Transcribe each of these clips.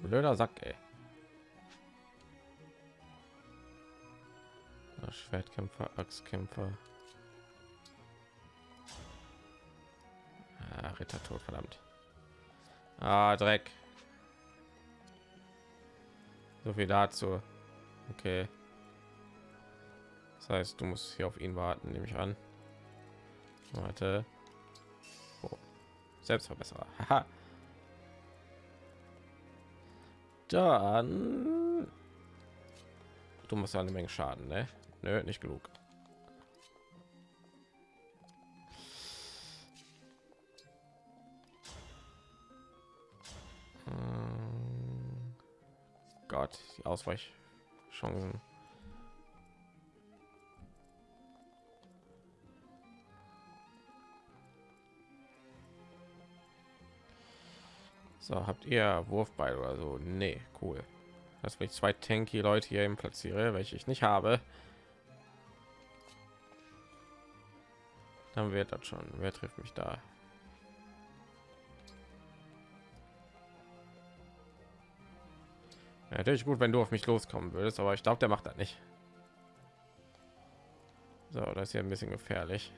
Blöder Sack, ey. Schwertkämpfer, Axtkämpfer. Ah, Ritter tot, verdammt. Ah, Dreck. So viel dazu. Okay. Das heißt, du musst hier auf ihn warten, nehme ich an. Warte. Oh. Selbstverbesserer. Haha. Dann du musst ja eine Menge Schaden, ne? Nö, nicht genug. Hm. Gott, die Ausweichchancen. So, habt ihr Wurfbeil oder so? Nee, cool. Dass ich zwei tanky Leute hier eben platziere, welche ich nicht habe. Dann wird das schon. Wer trifft mich da? Ja, natürlich gut, wenn du auf mich loskommen würdest, aber ich glaube, der macht das nicht. So, das ist hier ein bisschen gefährlich.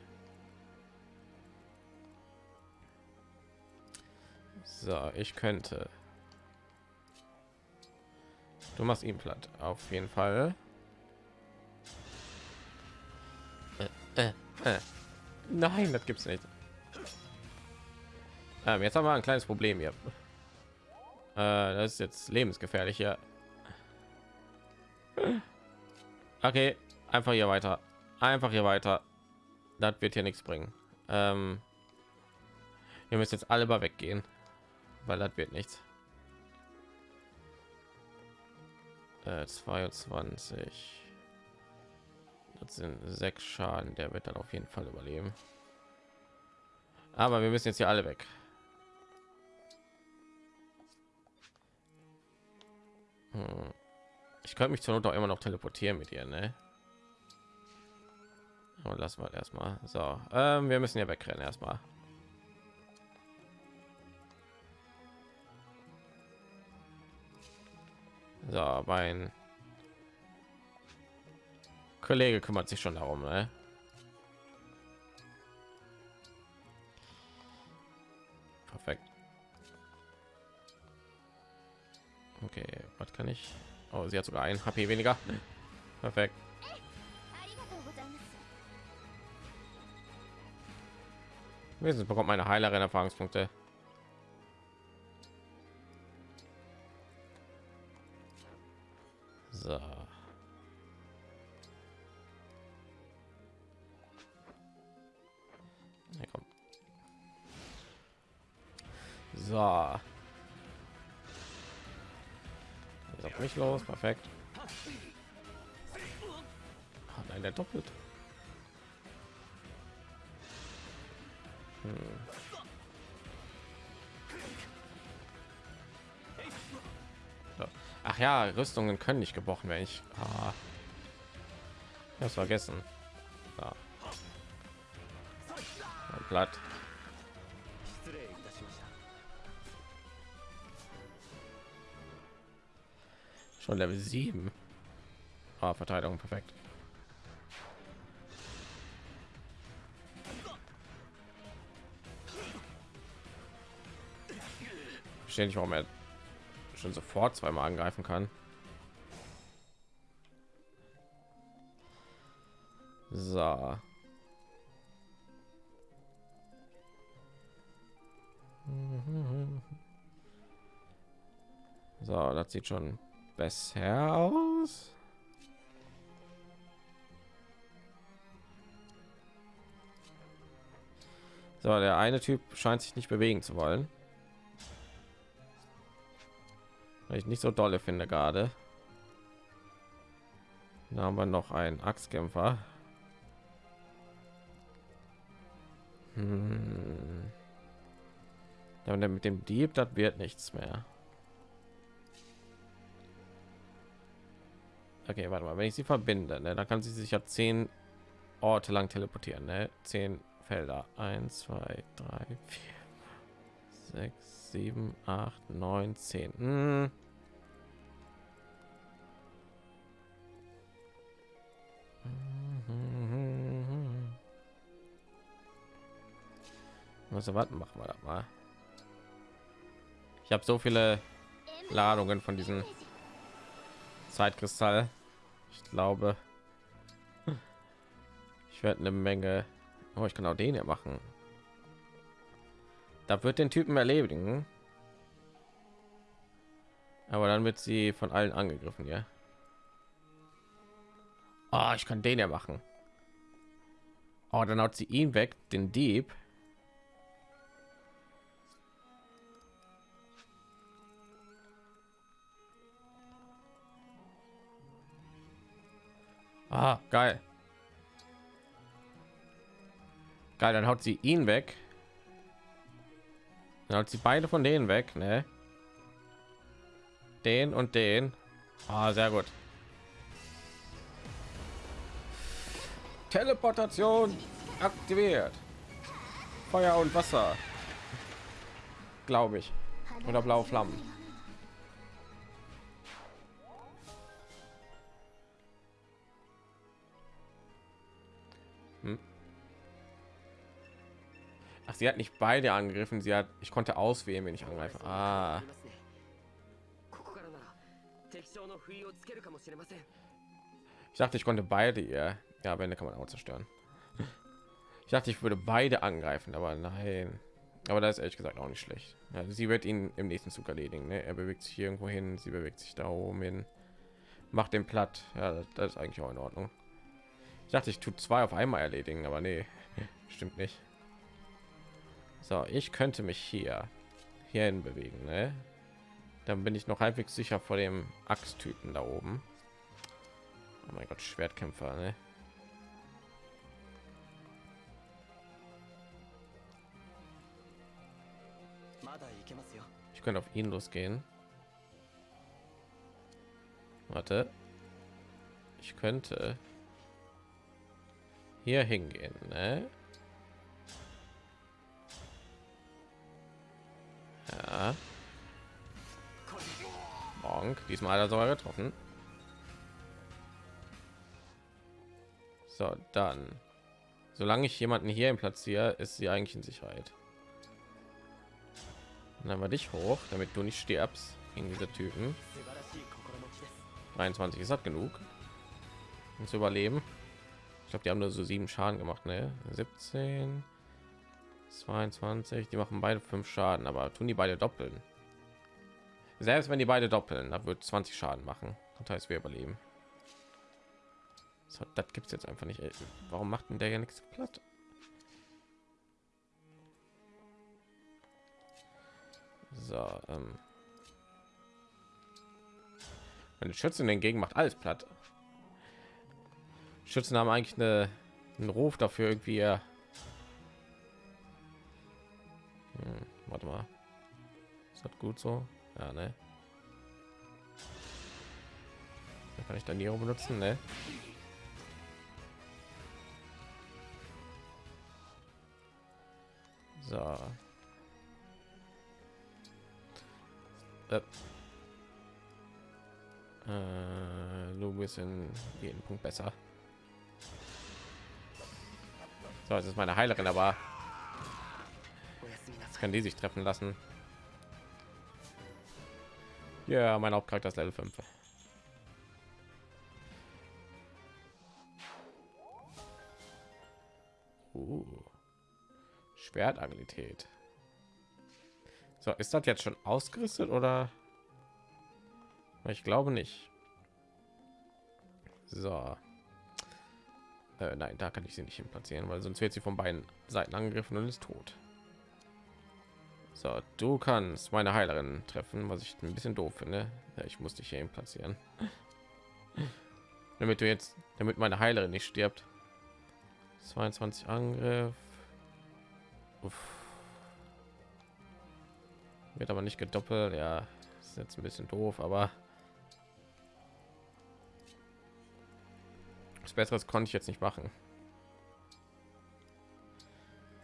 So, ich könnte. Du machst ihn platt, auf jeden Fall. Äh, äh, äh. Nein, das gibt's nicht. Ähm, jetzt haben wir ein kleines Problem hier. Äh, das ist jetzt lebensgefährlich hier. Okay, einfach hier weiter. Einfach hier weiter. Das wird hier nichts bringen. Ähm, wir müssen jetzt alle mal weggehen, weil das wird nichts. Äh, 22. Das sind sechs Schaden. Der wird dann auf jeden Fall überleben. Aber wir müssen jetzt hier alle weg. Hm. Ich könnte mich zur Not auch immer noch teleportieren mit ihr, ne? Aber lassen wir erstmal. So, ähm, wir müssen ja wegrennen erstmal. So, mein Kollege kümmert sich schon darum, ne? Perfekt. Okay, was kann ich? Oh, sie hat sogar ein HP weniger. Perfekt. Wenigstens bekommt meine Heilerin Erfahrungspunkte. So. So. Jetzt mich los, perfekt. Oh nein, der doppelt. Hm. Ach ja, Rüstungen können nicht gebrochen werden. Ich ah. das vergessen. Ja. Blatt. Schon Level 7. Ah, Verteidigung perfekt. Verstehe nicht, warum er schon sofort zweimal angreifen kann. So. So, das sieht schon besser aus. So, der eine Typ scheint sich nicht bewegen zu wollen. Weil ich nicht so dolle finde gerade. Da haben wir noch einen Axtkämpfer. Hm. Ja, mit dem Dieb, das wird nichts mehr. Okay, warte mal, wenn ich sie verbinde, ne, dann kann sie sich ja zehn Orte lang teleportieren, ne? Zehn Felder. Eins, zwei, drei, vier, sechs, sieben, acht, neun, zehn. Hm. Also warten, machen wir das mal. Ich habe so viele Ladungen von diesen Zeitkristall. Ich glaube, ich werde eine Menge. Oh, ich kann auch den hier machen. Da wird den Typen erledigen. Aber dann wird sie von allen angegriffen, ja. Oh, ich kann den ja machen. Oh, dann haut sie ihn weg, den Dieb. Ah, geil. Geil, dann haut sie ihn weg. Dann haut sie beide von denen weg, ne? Den und den. Ah, sehr gut. Teleportation aktiviert. Feuer und Wasser. Glaube ich. Oder blaue Flammen. Ach, sie hat nicht beide angegriffen. Sie hat, ich konnte auswählen, wenn ich angreife. Ah. Ich dachte, ich konnte beide ihr. Ja, am Ende kann man auch zerstören. Ich dachte, ich würde beide angreifen, aber nein. Aber das ist ehrlich gesagt auch nicht schlecht. Ja, sie wird ihn im nächsten Zug erledigen. Ne? Er bewegt sich hier irgendwo hin, sie bewegt sich da oben hin, macht den platt. Ja, das, das ist eigentlich auch in Ordnung. Ich dachte, ich tue zwei auf einmal erledigen, aber nee, stimmt nicht. So, ich könnte mich hier hierhin bewegen, ne? Dann bin ich noch halbwegs sicher vor dem Axttypen da oben. Oh mein Gott, Schwertkämpfer, ne? Ich könnte auf ihn losgehen. Warte. Ich könnte hier hingehen, ne? Ja. Bonk. Diesmal hat er sogar getroffen. So, dann. Solange ich jemanden hier im platziere, ist sie eigentlich in Sicherheit. Dann war dich hoch, damit du nicht stirbst gegen diese Typen. 23 ist hat genug, um zu überleben. Ich glaube, die haben nur so sieben Schaden gemacht, ne? 17, 22. Die machen beide fünf Schaden, aber tun die beide doppeln. Selbst wenn die beide doppeln, da wird 20 Schaden machen. Das heißt, wir überleben. So, das gibt es jetzt einfach nicht. Ey. Warum macht denn der ja nichts platt? So, ähm. Meine Schützen hingegen macht alles platt. Schützen haben eigentlich eine, einen Ruf dafür irgendwie. Hm, warte mal. Ist das gut so? Ja, ne? Da kann ich dann Nero benutzen, ne? So. Äh. Äh, du bist in jeden Punkt besser. So, es ist meine Heilerin, aber jetzt kann die sich treffen lassen. Ja, mein Hauptcharakter ist Level 5. Uh. Schwertagilität. So, ist das jetzt schon ausgerüstet oder? Ich glaube nicht. So. Äh, nein, da kann ich sie nicht hin platzieren, weil sonst wird sie von beiden Seiten angegriffen und ist tot. So, du kannst meine Heilerin treffen, was ich ein bisschen doof finde. Ja, ich muss dich hier platzieren, damit du jetzt, damit meine Heilerin nicht stirbt. 22 Angriff. Uff. Wird aber nicht gedoppelt. Ja, ist jetzt ein bisschen doof, aber besseres konnte ich jetzt nicht machen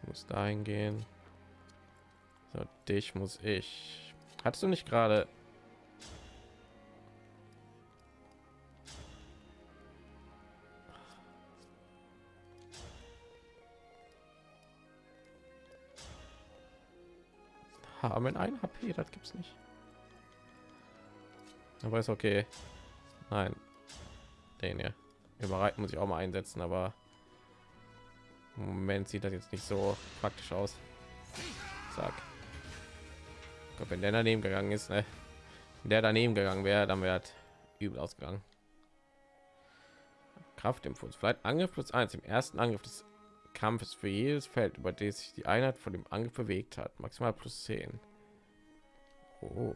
muss dahin gehen So, dich muss ich. Hattest du nicht gerade haben ein HP, das gibt's nicht. Aber ist okay. Nein, den hier überreiten muss ich auch mal einsetzen, aber im Moment sieht das jetzt nicht so praktisch aus. Sag, wenn der daneben gegangen ist, ne? der daneben gegangen wäre, dann wäre übel ausgegangen. Kraftimpuls, vielleicht Angriff plus eins im ersten Angriff des Kampfes für jedes Feld, über das sich die Einheit von dem Angriff bewegt hat. Maximal plus 10. Oh.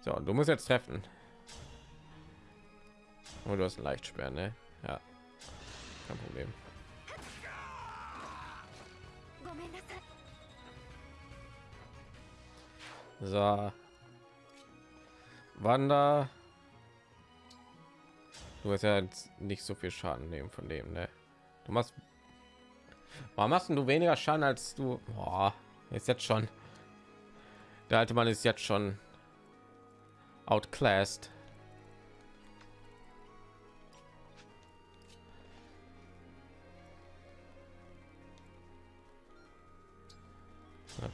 So, du musst jetzt treffen. Und oh, du hast ein Leichtsperr, ne? Ja. Kein Problem. So. Wander. Du hast ja nicht so viel Schaden nehmen von dem, ne? Du machst. Warum machst du weniger Schaden als du? Boah, ist jetzt schon. Der alte Mann ist jetzt schon outclassed.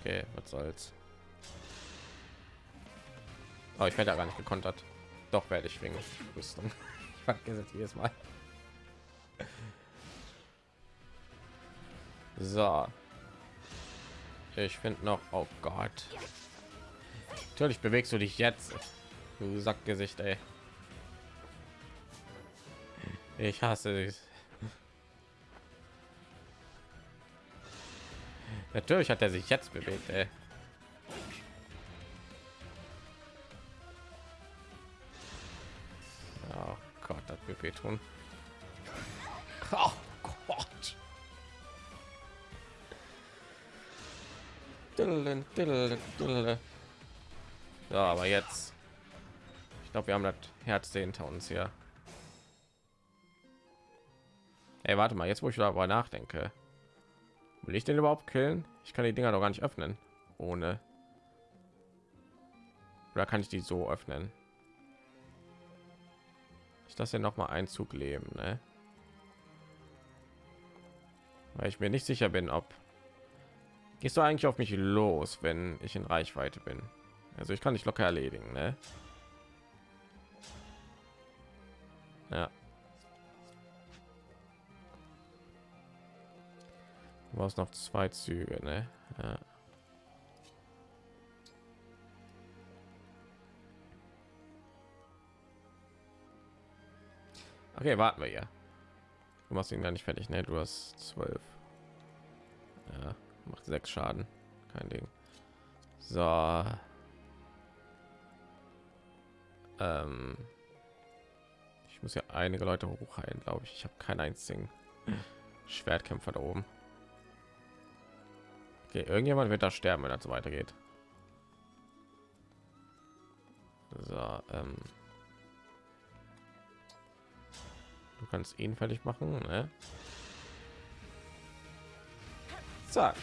Okay, was soll's. Aber ich werde ja gar nicht gekontert. Doch werde ich wegen Rüstung. Ich vergesse jedes Mal. So. Ich finde noch, oh Gott. Natürlich bewegst du dich jetzt. Du Sackgesicht, ey. Ich hasse dich. Natürlich hat er sich jetzt bewegt, ey. Wehtun. Oh Gott. Ja, aber jetzt. Ich glaube, wir haben das Herz hinter uns hier. Ey, warte mal, jetzt wo ich darüber nachdenke. Will ich den überhaupt killen? Ich kann die Dinger doch gar nicht öffnen. Ohne. Oder kann ich die so öffnen? Ich ja noch mal Einzug leben, ne? Weil ich mir nicht sicher bin, ob gehst du eigentlich auf mich los, wenn ich in Reichweite bin. Also ich kann nicht locker erledigen, ne? Ja. war es noch zwei Züge, ne? Ja. Okay, warten wir ja. Du machst ihn gar nicht fertig, ne? Du hast zwölf. Ja, macht sechs Schaden, kein Ding. So. Ähm ich muss ja einige Leute hochheilen, glaube ich. Ich habe keinen einzigen Schwertkämpfer da oben. Okay, irgendjemand wird da sterben, wenn das so weitergeht. So, ähm du kannst ihn fertig machen, ne? Zack.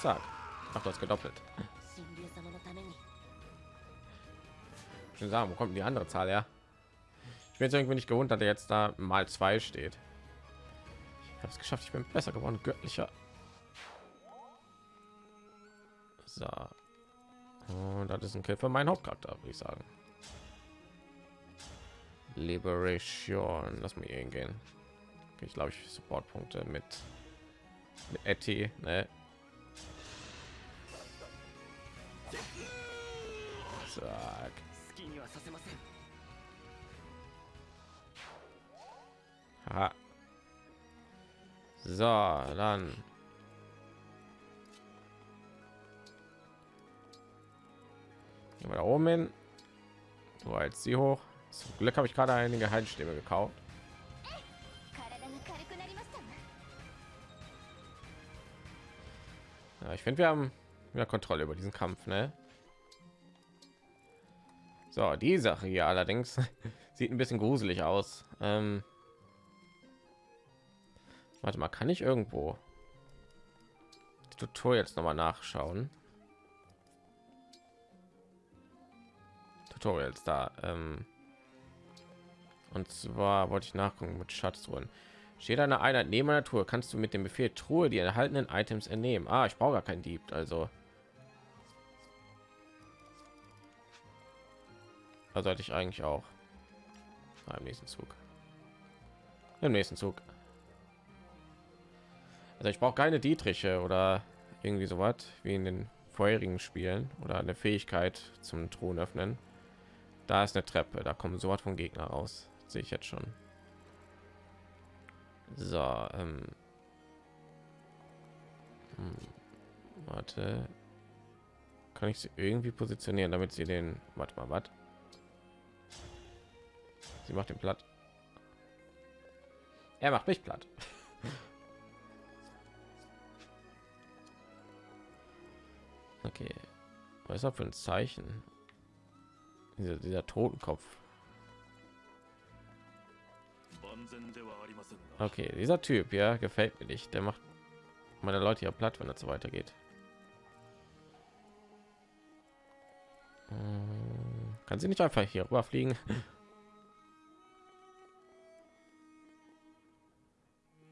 Zack. Ach, das gedoppelt. Ich sagen, wo kommt die andere Zahl her? Ich bin jetzt irgendwie nicht gewundert, dass er jetzt da mal zwei steht. Ich habe es geschafft. Ich bin besser geworden, göttlicher So. Und das ist ein Kill für meinen Hauptcharakter, würde ich sagen. Liberation. Lass mir gehen. Ich glaube, ich Supportpunkte mit, mit Etty, ne? Zack. Ha. So, dann Gehen wir da oben hin. So, jetzt sie hoch. Zum Glück habe ich gerade einige Heilstäbe gekauft. Ja, ich finde, wir haben wieder Kontrolle über diesen Kampf, ne? So, die Sache hier allerdings sieht ein bisschen gruselig aus. Ähm Warte mal, kann ich irgendwo Tutorials noch mal nachschauen? Tutorials da. Ähm und zwar wollte ich nachgucken mit Schatztruhen. Steht eine Einheit neben einer Truhe, kannst du mit dem Befehl Truhe die erhaltenen Items entnehmen. Ah, ich brauche gar keinen Dieb, also. Da sollte ich eigentlich auch beim nächsten Zug. Im nächsten Zug. Also ich brauche keine Dietriche oder irgendwie so was wie in den vorherigen Spielen oder eine Fähigkeit zum Thron öffnen. Da ist eine Treppe, da kommen so von Gegner raus. Sehe ich jetzt schon. So, ähm. Hm, warte. Kann ich sie irgendwie positionieren, damit sie den. Warte mal, was? Sie macht den platt. Er macht mich platt. Okay. Was ist das für ein Zeichen? Dieser, dieser Totenkopf. Okay, dieser Typ, ja, gefällt mir nicht. Der macht meine Leute ja platt, wenn es so weitergeht. Hm, kann sie nicht einfach hier rüber fliegen?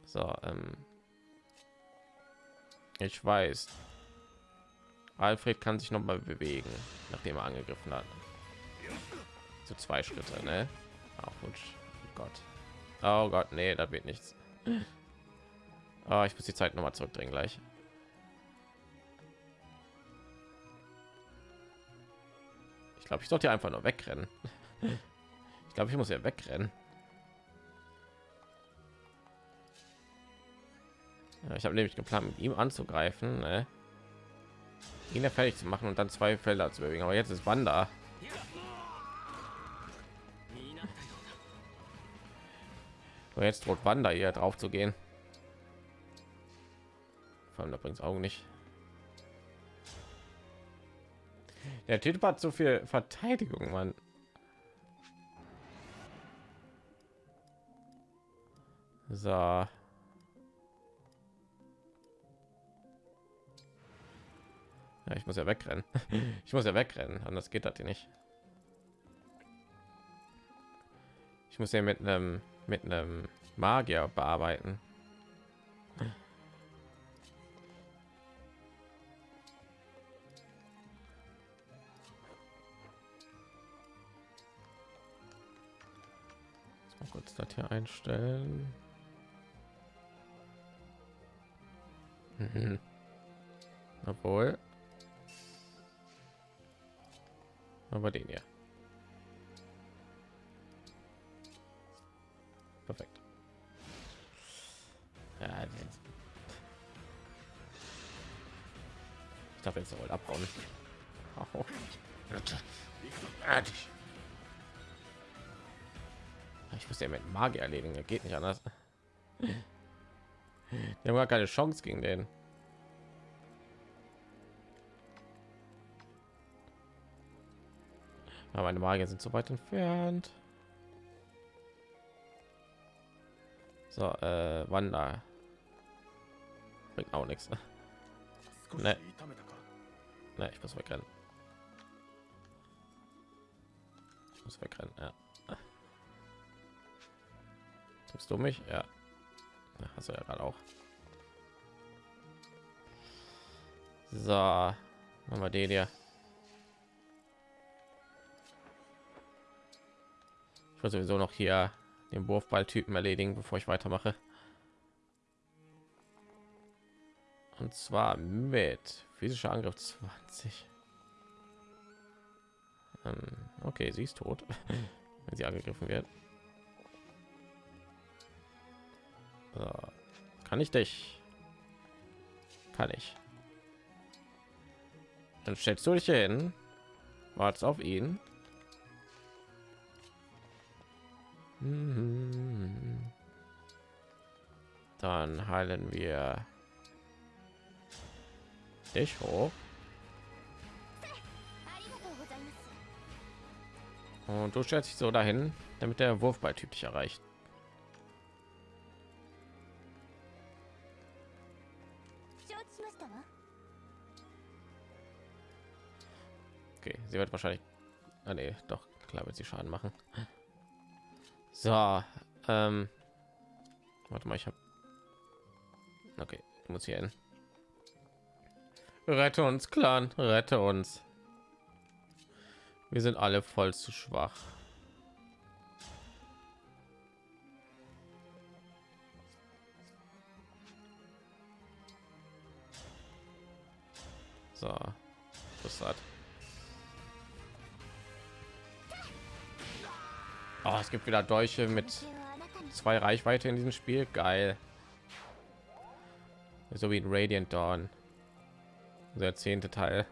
So, ähm ich weiß. Alfred kann sich noch mal bewegen, nachdem er angegriffen hat. So zwei Schritte, ne? Ach, oh Gott. Oh Gott, nee, da wird nichts. Oh, ich muss die Zeit noch mal zurückdrehen gleich. Ich glaube, ich sollte einfach nur wegrennen. Ich glaube, ich muss ja wegrennen. Ja, ich habe nämlich geplant, mit ihm anzugreifen, ne? ihn fertig zu machen und dann zwei Felder zu bewegen. Aber jetzt ist Wanda. Und jetzt droht Wanda hier drauf zu gehen. Vor allem da bringt Augen nicht. Der Typ hat so viel Verteidigung, man. So. Ja, ich muss ja wegrennen. Ich muss ja wegrennen, anders geht das hier nicht. Ich muss ja mit einem mit einem Magier bearbeiten. Mal kurz das hier einstellen. Mhm. Obwohl aber den hier ich darf jetzt wohl abbauen oh. ich muss ja mit Magie erledigen geht nicht anders wir haben gar keine chance gegen den Aber meine Magier sind so weit entfernt. So, äh, Wanda. Bringt auch nichts. Ne. Ne, ich muss wegrennen. Ich muss wegrennen, ja. Tippst du mich? Ja. Hast du ja gerade auch. So, machen wir den hier. will sowieso noch hier den Wurfball-Typen erledigen, bevor ich weitermache. Und zwar mit physischer Angriff 20. Ähm, okay, sie ist tot, wenn sie angegriffen wird. So. Kann ich dich? Kann ich. Dann stellst du dich hin, wartest auf ihn Mhm. Dann heilen wir richtig hoch. Und du stellst dich so dahin, damit der Wurfballtyp dich erreicht. Okay, sie wird wahrscheinlich... Ah, nee, doch, klar wird sie Schaden machen. So, ähm... Warte mal, ich habe... Okay, ich muss hier hin rette uns clan rette uns wir sind alle voll zu schwach so das hat Oh, es gibt wieder Dolche mit zwei Reichweite in diesem Spiel. Geil. So wie in Radiant Dawn. Der zehnte Teil.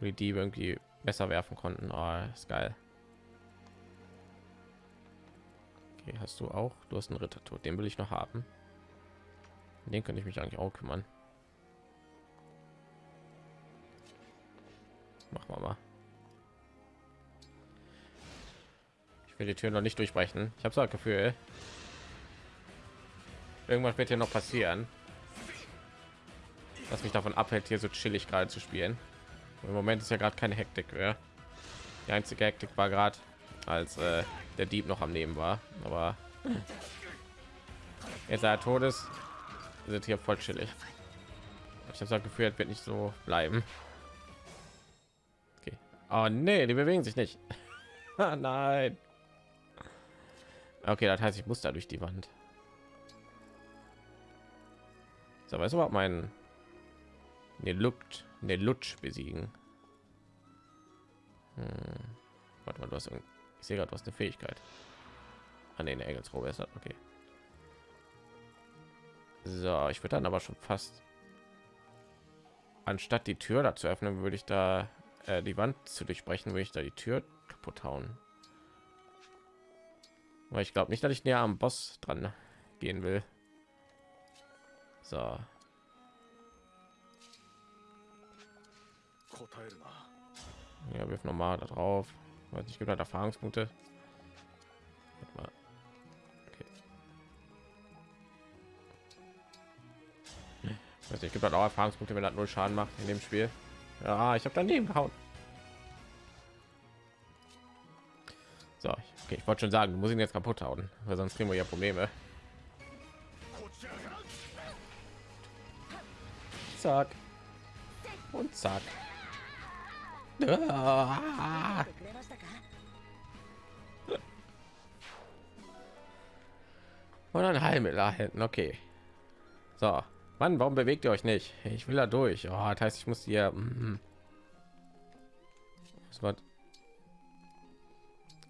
Wo die Diebe irgendwie besser werfen konnten. Oh, ist geil. Okay, hast du auch? Du hast einen Ritter tot. Den will ich noch haben. Den könnte ich mich eigentlich auch kümmern. Machen wir mal. Ich will die Tür noch nicht durchbrechen. Ich habe so ein Gefühl, irgendwas wird hier noch passieren, was mich davon abhält, hier so chillig gerade zu spielen. Im Moment ist ja gerade keine Hektik mehr. Die einzige Hektik war gerade, als äh, der Dieb noch am Leben war. Aber jetzt er tot ist, sind hier voll chillig. Ich habe das Gefühl, wird nicht so bleiben. Okay. Oh nee, die bewegen sich nicht. Ah, nein. Okay, das heißt, ich muss da durch die Wand. So, weißt du überhaupt meinen ne Luft, ne Lutsch besiegen? Hm. Warte mal, du hast ich sehe gerade, hast eine Fähigkeit. An den Engelsrobe ist okay. So, ich würde dann aber schon fast anstatt die Tür dazu öffnen, würde ich da äh, die Wand zu durchbrechen, würde ich da die Tür kaputt hauen. Aber ich glaube nicht, dass ich näher am Boss dran gehen will. So. Ja, wirf nochmal da drauf. Ich gibt halt Erfahrungspunkte. Okay. Ich gibt halt auch Erfahrungspunkte, wenn er null Schaden macht in dem Spiel. Ja, ich habe daneben gehauen. So, okay, ich wollte schon sagen, muss ihn jetzt kaputt hauen, weil sonst kriegen wir ja Probleme. Zack. Und zack. Ah. Und ein Heilmittel hinten, okay. So, Mann, warum bewegt ihr euch nicht? Ich will da durch. Oh, das heißt, ich muss hier. War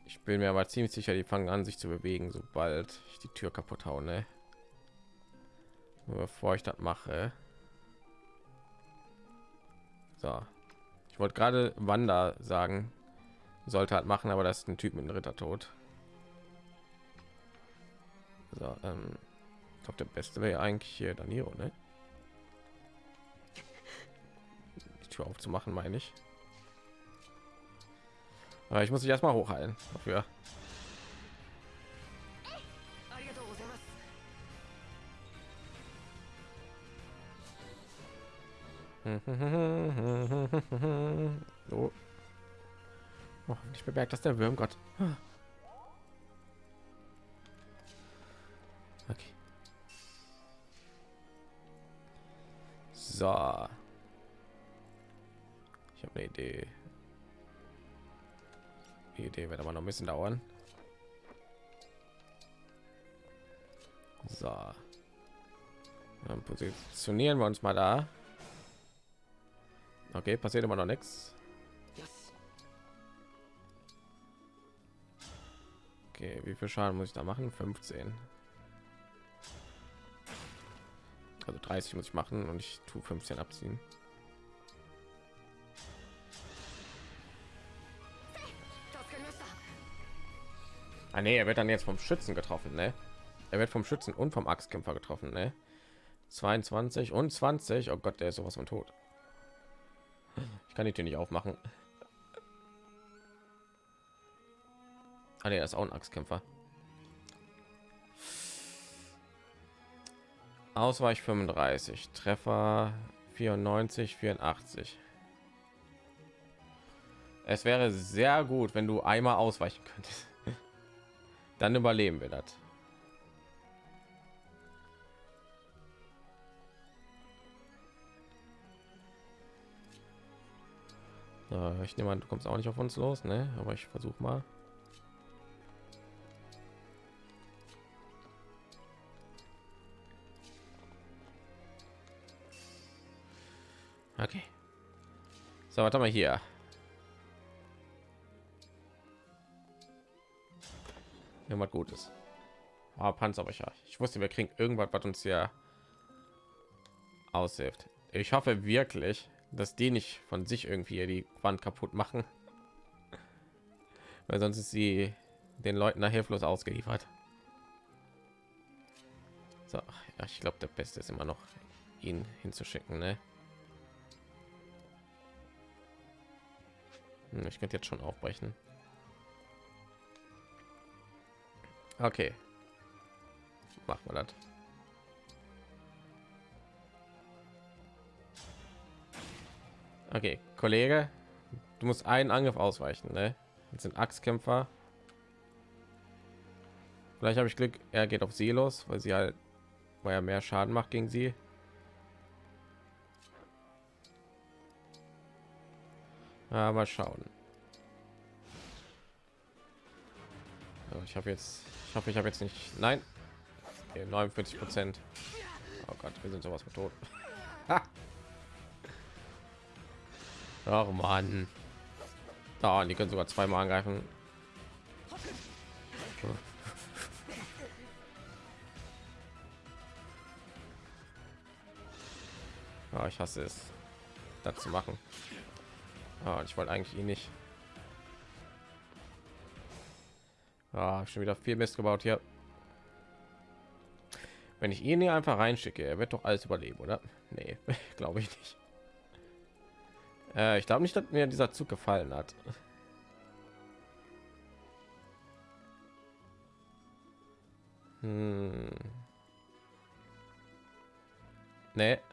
ich bin mir aber ziemlich sicher, die fangen an, sich zu bewegen, sobald ich die Tür kaputt haue. Ne? Bevor ich das mache. So. Ich wollte gerade Wanda sagen, sollte halt machen, aber das ist ein Typ mit einem Ritter tot. So, ähm, ich glaube, der Beste wäre eigentlich hier Danilo, ne? Die Tür aufzumachen, meine ich. Aber ich muss dich erstmal hochhalten dafür. so. Oh, ich bemerkt, dass der Würm Gott. Okay. So. Ich habe eine Idee. Die Idee wird aber noch ein bisschen dauern. So. Dann positionieren wir uns mal da. Okay, passiert immer noch nichts. Okay, wie viel Schaden muss ich da machen? 15. Also 30 muss ich machen und ich tue 15 abziehen. Ah, nee, er wird dann jetzt vom Schützen getroffen, ne? Er wird vom Schützen und vom Axtkämpfer getroffen, ne? 22 und 20. Oh Gott, der ist sowas von tot. Ich kann die Tür nicht aufmachen. Ah, nee, er ist auch ein Axtkämpfer. Ausweich 35, Treffer 94, 84. Es wäre sehr gut, wenn du einmal ausweichen könntest. Dann überleben wir das. So, ich nehme an, du kommst auch nicht auf uns los, ne? Aber ich versuche mal. Okay. So, warte mal hier. Irgendwas Gutes. Ah, Panzerbrecher. Ich wusste, wir kriegen irgendwas, was uns hier aushilft. Ich hoffe wirklich, dass die nicht von sich irgendwie die Wand kaputt machen, weil sonst ist sie den Leuten da hilflos ausgeliefert. So, ja, ich glaube, der Beste ist immer noch, ihn hinzuschicken. Ne? Hm, ich könnte jetzt schon aufbrechen. Okay. Machen wir das. Okay, Kollege, du musst einen Angriff ausweichen, ne? Jetzt sind Axtkämpfer. Vielleicht habe ich Glück, er geht auf sie los, weil sie halt, weil er mehr Schaden macht gegen sie. Mal schauen. ich habe jetzt, ich hoffe, ich habe jetzt nicht, nein, okay, 49 Prozent. Oh Gott, wir sind sowas mit tot. Ach man. Da, die können sogar zweimal angreifen. Ja, ich hasse es, das zu machen. Ah, ich wollte eigentlich ihn nicht. Ah, schon wieder viel Mist gebaut hier. Wenn ich ihn hier einfach reinschicke, er wird doch alles überleben, oder? Nee, glaube ich nicht. Äh, ich glaube nicht, dass mir dieser Zug gefallen hat. Hm. Nee.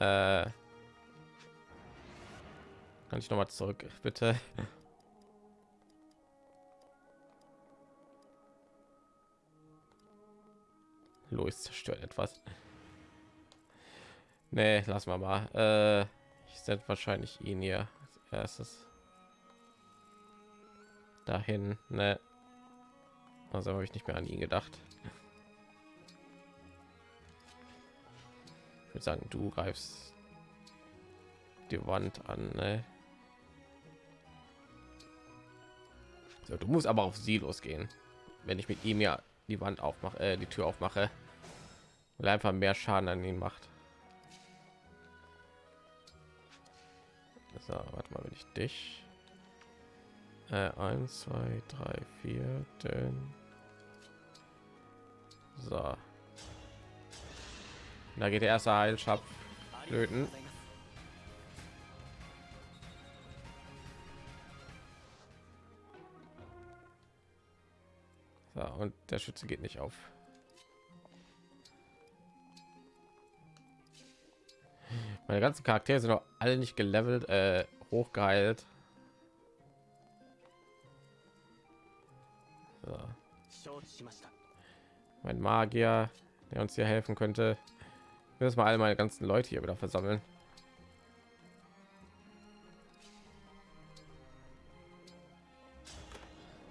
Äh. Kann ich noch mal zurück, bitte? Los zerstört etwas. Nee, lass mal mal. Äh, ich setze wahrscheinlich ihn hier als erstes dahin. Ne, also habe ich nicht mehr an ihn gedacht. Ich würde sagen, du greifst die Wand an. Ne? So, du musst aber auf sie losgehen, wenn ich mit ihm ja die Wand aufmache, äh, die Tür aufmache, weil einfach mehr Schaden an ihn macht. So, warte mal, wenn ich dich? Äh, 1 2 3 4 denn. So. Da geht der erste heilschab löten so, und der schütze geht nicht auf meine ganzen charaktere sind noch alle nicht gelevelt äh, hochgeheilt. So. mein magier der uns hier helfen könnte. Müssen wir all meine ganzen leute hier wieder versammeln.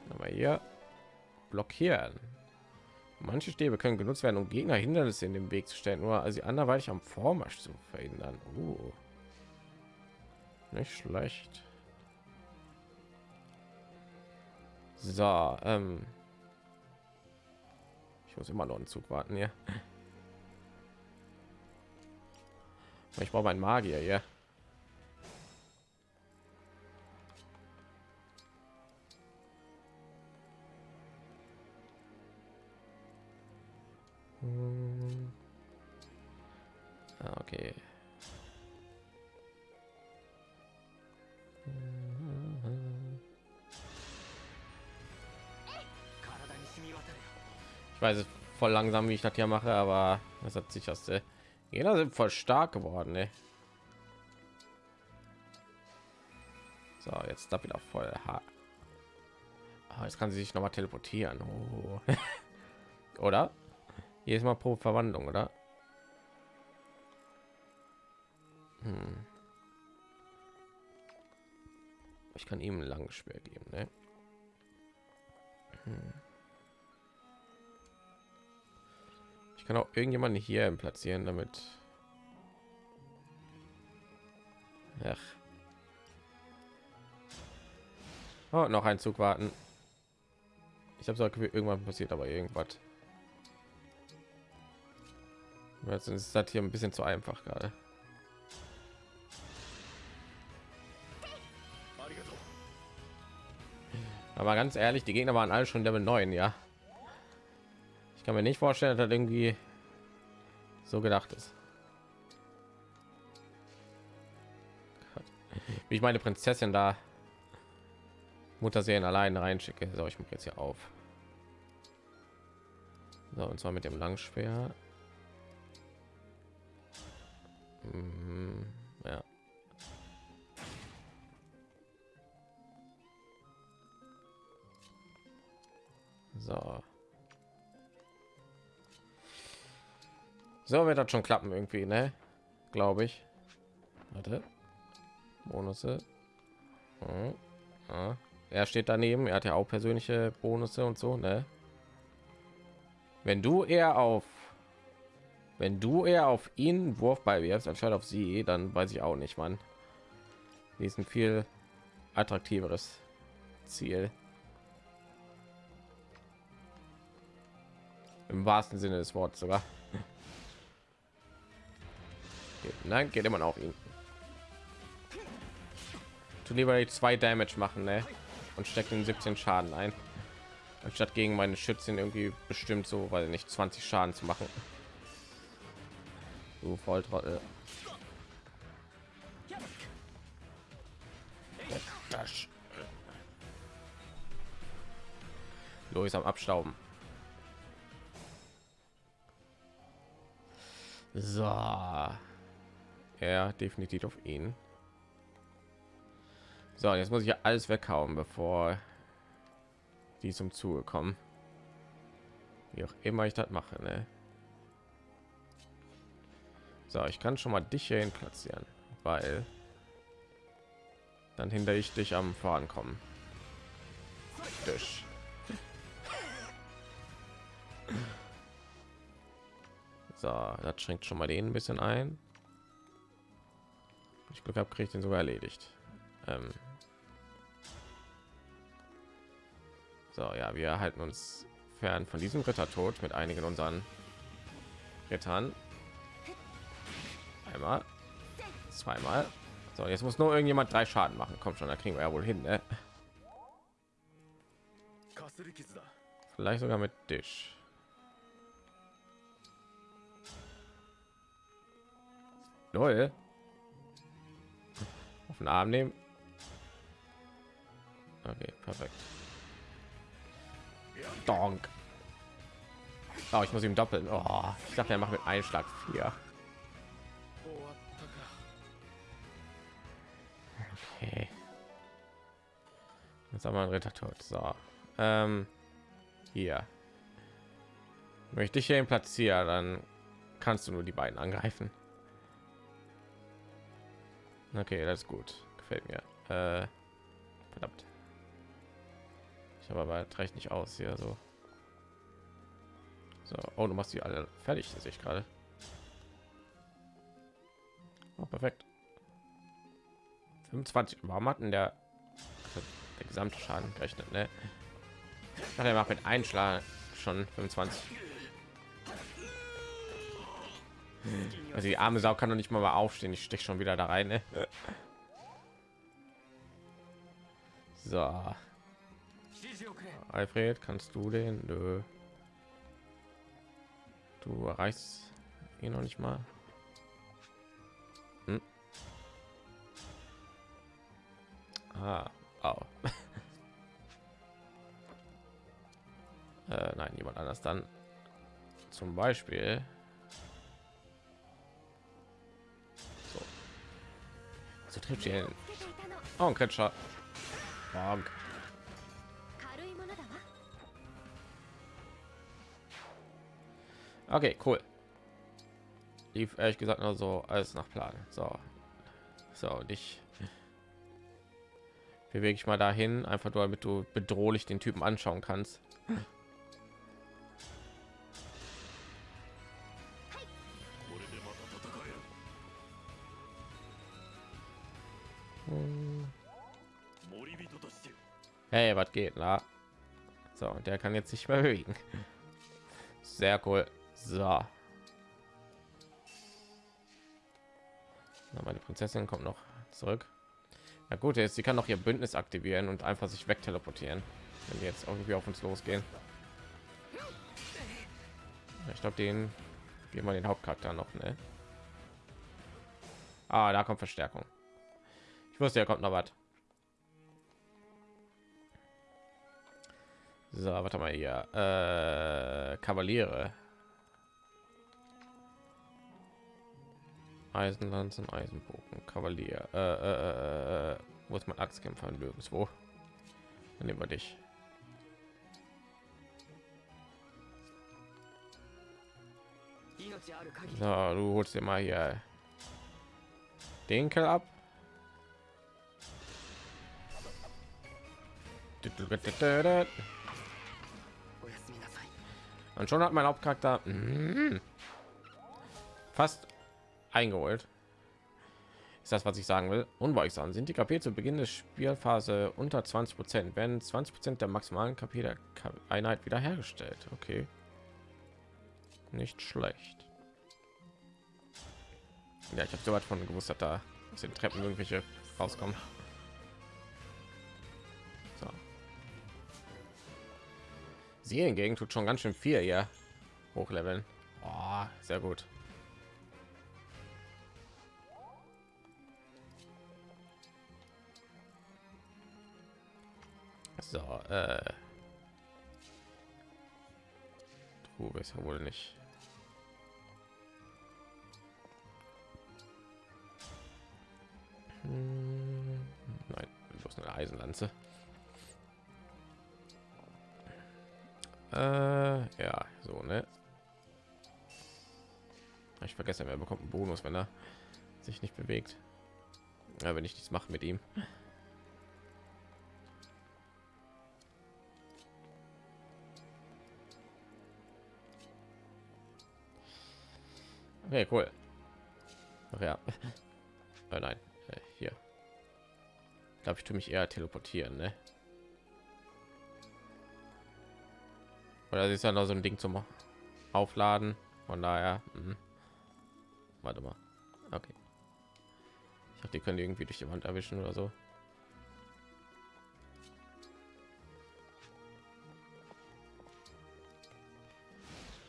Aber hier blockieren Manche Stäbe können genutzt werden, um Gegner Hindernisse in den Weg zu stellen, nur also anderweitig am Vormarsch zu verhindern. Uh. Nicht schlecht. So, ähm ich muss immer noch einen Zug warten hier. Ich brauche meinen Magier hier. Okay. Ich weiß voll langsam, wie ich das hier mache, aber das hat sich aus der Jeder sind voll stark geworden, ne? So, jetzt da wieder voll. Ha. Ah, jetzt kann sie sich noch mal teleportieren. Oh. oder? Jedes Mal pro Verwandlung, oder? Hm. Ich kann ihm ein langes Schwert geben, ne? Hm. Ich kann auch irgendjemanden hier platzieren, damit. Ach. Oh, noch ein Zug warten. Ich habe so irgendwann passiert, aber irgendwas. Jetzt ist das hier ein bisschen zu einfach gerade. Aber ganz ehrlich, die Gegner waren alle schon Level 9, ja. Ich kann mir nicht vorstellen, dass das irgendwie so gedacht ist. Wie ich meine Prinzessin da Mutterserien allein reinschicke. So, ich mache jetzt hier auf. So, und zwar mit dem Langschwert. So wird das schon klappen irgendwie, ne? Glaube ich. Warte. Bonusse. Hm. Ah. Er steht daneben. Er hat ja auch persönliche Bonusse und so, ne? Wenn du eher auf wenn du eher auf ihn Wurf bei wirfst anstatt auf sie, dann weiß ich auch nicht, wann. Die ist ein viel attraktiveres Ziel. Im wahrsten Sinne des Wortes sogar. Nein, geht immer noch ihn. Du lieber die zwei Damage machen, ne? Und steckt in 17 Schaden ein, anstatt gegen meine Schützen irgendwie bestimmt so, weil nicht 20 Schaden zu machen. Du Volltrottel. Louis am Abstauben. So. Ja, definitiv auf ihn. So, jetzt muss ich ja alles weghauen, bevor die zum Zuge kommen. Wie auch immer ich das mache, ne? So, ich kann schon mal dich hierhin platzieren, weil dann hinter ich dich am Fahren kommen. Dich. So, das schränkt schon mal den ein bisschen ein. Ich Glück habe, kriege ich den sogar erledigt. Ähm so, ja, wir halten uns fern von diesem Ritter tot mit einigen unseren Rittern. Einmal, zweimal. So, jetzt muss nur irgendjemand drei Schaden machen. Kommt schon, da kriegen wir ja wohl hin. Ne? Vielleicht sogar mit Tisch. Null. Auf den Arm nehmen. Okay, perfekt. Donk. Oh, ich muss ihm doppeln. Oh, ich dachte, er macht mit Einschlag vier. Okay. Jetzt haben wir einen Ritter tot. So. Ähm, hier. Möchte ich hier ihn platzieren, dann kannst du nur die beiden angreifen. Okay, das ist gut. Gefällt mir. Äh, verdammt. Ich habe aber reicht nicht aus hier so. So, oh, du machst die alle fertig, sehe ich gerade. Oh, perfekt. 25. Warum hatten der, der gesamte Schaden gerechnet? Ne? Ach, er macht mit Einschlag schon 25. Also die arme Sau kann doch nicht mal, mal aufstehen. Ich stech schon wieder da rein. Ne? So. Alfred, kannst du den? Nö. Du erreichst ihn noch nicht mal. Hm? Ah, oh. äh, nein, jemand anders dann. Zum Beispiel So trifft ihn. Oh, ein Kretscher. Bonk. Okay, cool. Lief ehrlich gesagt nur so alles nach Plan. So, so und ich bewege ich mal dahin, einfach nur damit du bedrohlich den Typen anschauen kannst. Hey, was geht, na? So, der kann jetzt nicht mehr bewegen. Sehr cool. So. Na, meine Prinzessin kommt noch zurück. Na gut, jetzt sie kann noch ihr Bündnis aktivieren und einfach sich wegteleportieren, wenn die jetzt irgendwie auf uns losgehen. Ich glaube, den geben wir den Hauptcharakter noch, ne? Ah, da kommt Verstärkung wusste ja kommt noch was. So warte mal hier. Äh, kavaliere. Eisenlanzen eisenbogen kavalier. Äh, äh, äh, äh wo ist mein axtkämpfer nirgendwo? Dann nehmen wir dich. So, du holst dir mal hier den Kerl ab. Und schon hat mein Hauptcharakter mm, fast eingeholt. Ist das, was ich sagen will? Unweigsam sind die KP zu Beginn der Spielphase unter 20 Prozent, werden 20 Prozent der maximalen KP der Einheit wiederhergestellt. Okay, nicht schlecht. Ja, ich habe so weit von gewusst, dass da aus den Treppen irgendwelche rauskommen. Sie hingegen tut schon ganz schön viel hier hochleveln. Oh, sehr gut. So, äh. Du bist ja wohl nicht. Hm, Nein, bloß eine Eisenlanze. Äh, ja, so, ne? Ich vergesse, wer bekommt einen Bonus, wenn er sich nicht bewegt. Ja, wenn ich nichts mache mit ihm. Okay, cool. Ach ja. Oh nein, äh, hier. Glaube ich, tue mich eher teleportieren, ne? Oder ist ja noch so ein Ding zum Aufladen. Von daher, mh. warte mal. Okay. Ich dachte, die können die irgendwie durch die Wand erwischen oder so.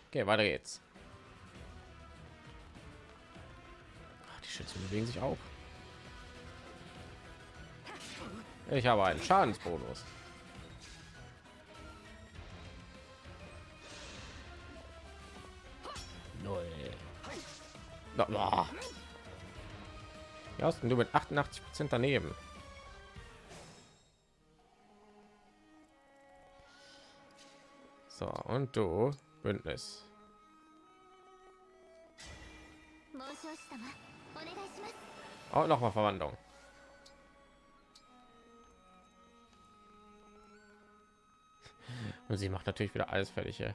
Okay, weiter geht's. Ach, die Schützen bewegen sich auch. Ich habe einen Schadensbonus. Ja, hast du mit 88 Prozent daneben. So, und du Bündnis. Oh, Auch noch mal Verwandlung. Und sie macht natürlich wieder alles fertig. Hier.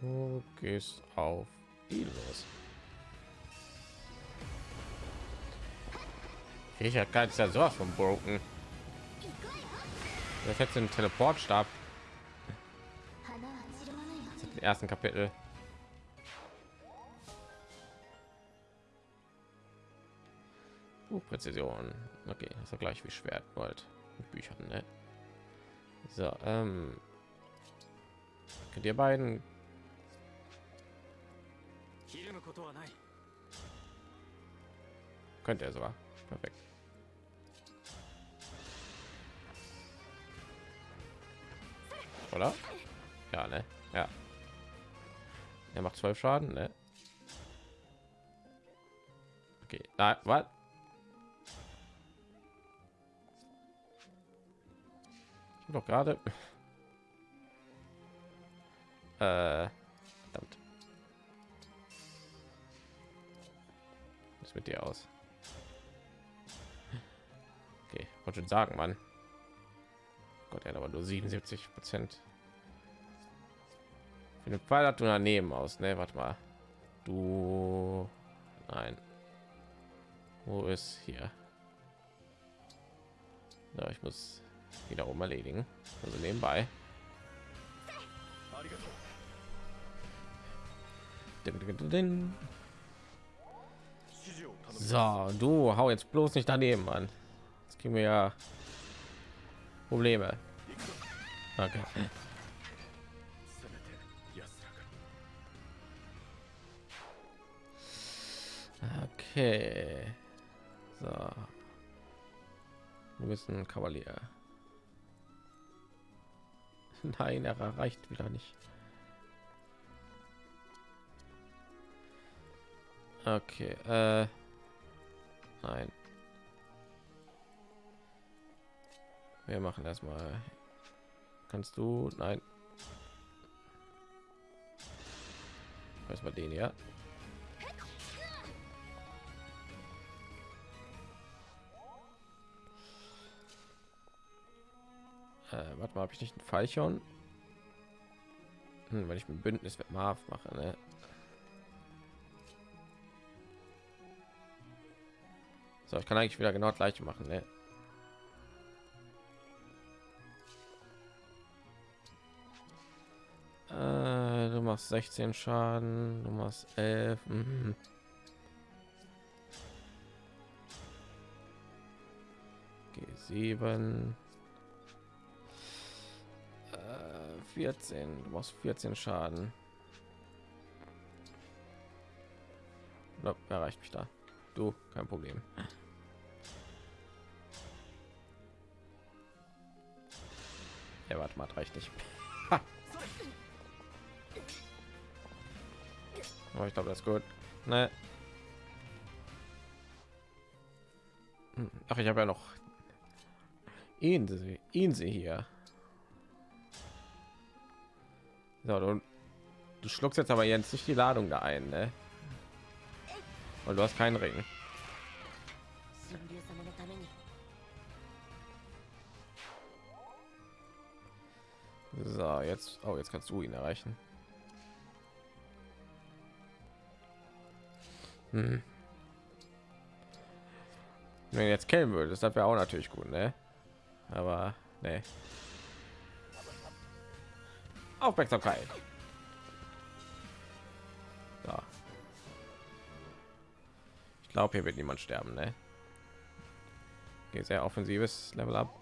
Du gehst auf die los. Ich habe ganz ja so von broken. Das hätte einen Teleportstab. Im ersten Kapitel. Buchpräzision. Okay, das ist gleich wie Schwert, Gold mit Büchern, ne? So, ähm, könnt ihr beiden könnte er sogar. Perfekt. Oder? Ja, ne? Ja. Er macht zwölf Schaden, ne? Okay. Nein, was? doch gerade. Äh. mit dir aus. Okay, wollte schon sagen, Mann. Gott, er hat aber nur 77 Prozent. Für den Pfeil hat du daneben aus, ne? Warte mal. Du... Nein. Wo ist hier? Na, ich muss wiederum erledigen. Also nebenbei. Ding, ding, ding, so, du hau jetzt bloß nicht daneben an. Jetzt kriegen wir ja Probleme. Danke. Okay. Okay. So. Wir müssen Kavalier. Nein, er erreicht wieder nicht. Okay. Äh nein. Wir machen erstmal. Kannst du? Nein. Erstmal den ja. Äh, warte mal, habe ich nicht ein Fallchorn? Hm, wenn ich ein Bündnis mit Marv mache, ne? So, ich kann eigentlich wieder genau gleich machen, ne? Äh, du machst 16 Schaden, du machst 11. Mhm. G7. Äh, 14. Du machst 14 Schaden. No, erreicht mich da. Du, kein Problem. Ja, warte mal, reicht nicht. Aber ich glaube, das ist gut. Ne. Hm, Ach, ich habe ja noch ihn, sie, ihn sie hier. So, du, du schluckst jetzt aber jetzt nicht die Ladung da ein, ne? Weil du hast keinen Ring. So, jetzt, oh, jetzt kannst du ihn erreichen. Hm. Wenn du jetzt kennen würdest, das wäre auch natürlich gut, ne? Aber ne. Aufmerksamkeit. So. Ich glaube, hier wird niemand sterben, ne? Okay, sehr offensives Level up.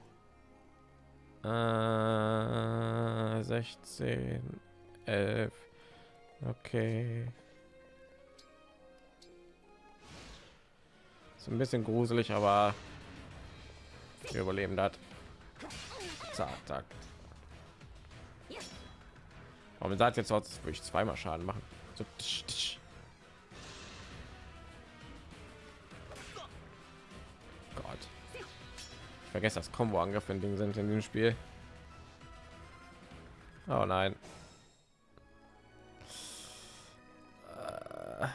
Äh, 16, 11. Okay. Ist ein bisschen gruselig, aber wir überleben das. Zack, zack. Warum sagt jetzt würde ich zweimal Schaden machen? So, tsch, tsch. Vergesse das Combo Angriff in Ding sind in dem Spiel. Oh nein. Äh.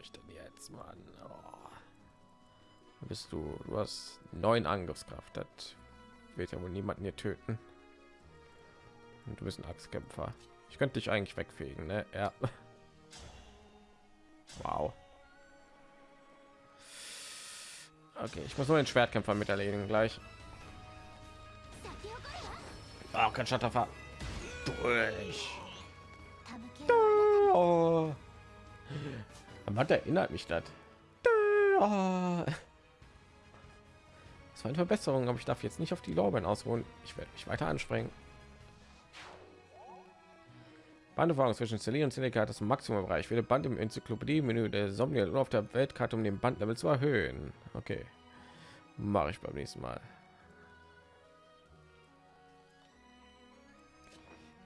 Ich denn jetzt, Mann? Oh. Bist du? Du hast neun Angriffskraft. Das wird ja wohl niemanden hier töten. Und du bist ein Axtkämpfer. Ich könnte dich eigentlich wegfegen, ne? Ja. Wow. Okay, ich muss nur den Schwertkämpfer mit erledigen gleich. Ah, oh, kein Schatterfahr. Durch. Oh. Matt erinnert mich das. Oh. Das war eine Verbesserung, aber ich darf jetzt nicht auf die Lorbeeren ausruhen. Ich werde mich weiter anspringen. Banderfahrung zwischen Celine und Seneca hat das Maximumbereich. Wähle Band im Enzyklopädie-Menü der Somnia nur auf der Weltkarte, um den Bandlevel zu erhöhen. Okay, mache ich beim nächsten Mal.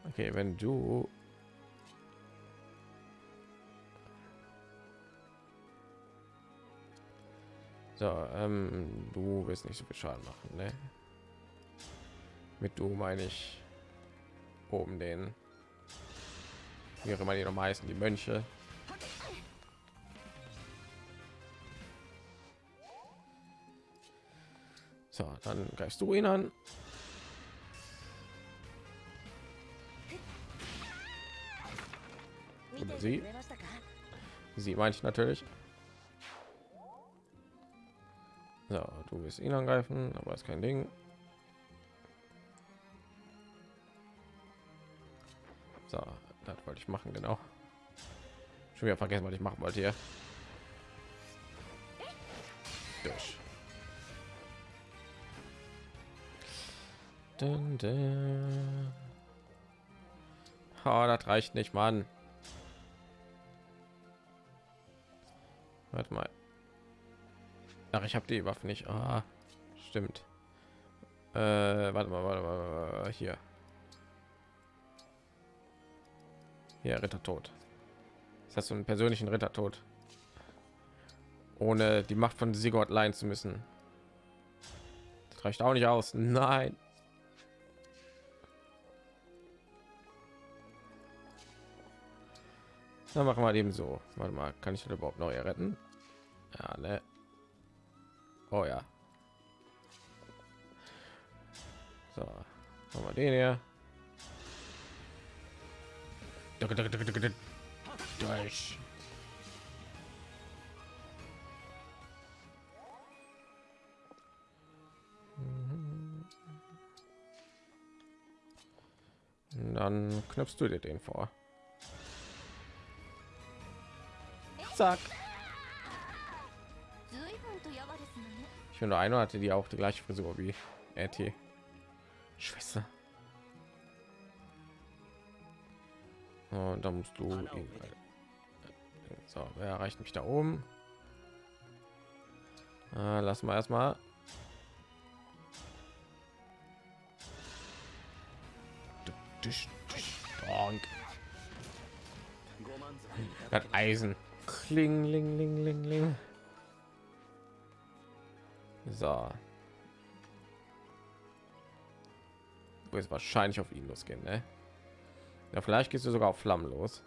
Okay, wenn du So, ähm, du willst nicht so viel Schaden machen, ne? Mit du meine ich oben den, wie auch immer die noch meisten, die Mönche. So, dann greifst du ihn an. Oder sie. Sie meine ich natürlich. So, du willst ihn angreifen, aber ist kein Ding. So, das wollte ich machen, genau. Schon wieder vergessen, was ich machen wollte hier. Durch. Dun, dun. Oh, das reicht nicht, Mann. Warte mal. Ach, ich habe die Waffe nicht. Ah, stimmt. Äh, warte mal, warte mal, hier. Hier, Ritter tot. Das heißt, so einen persönlichen Ritter tot. Ohne die Macht von Sigurd leihen zu müssen. Das reicht auch nicht aus. Nein. Dann machen wir eben so. Warte mal, kann ich das überhaupt noch retten? Ja, ne. Oh ja. So, machen wir den hier. Durch. Dann knöpfst du dir den vor. Zack. Ich finde, einer hatte die auch die gleiche Frisur wie RT. Schwester. Und dann musst du ihn. So, wer erreicht mich da oben? Äh, lassen wir erstmal. Das Eisen. Kling, ling, ling, ling, ling. So. Du wirst wahrscheinlich auf ihn losgehen, ne? Ja, vielleicht gehst du sogar auf Flammen los.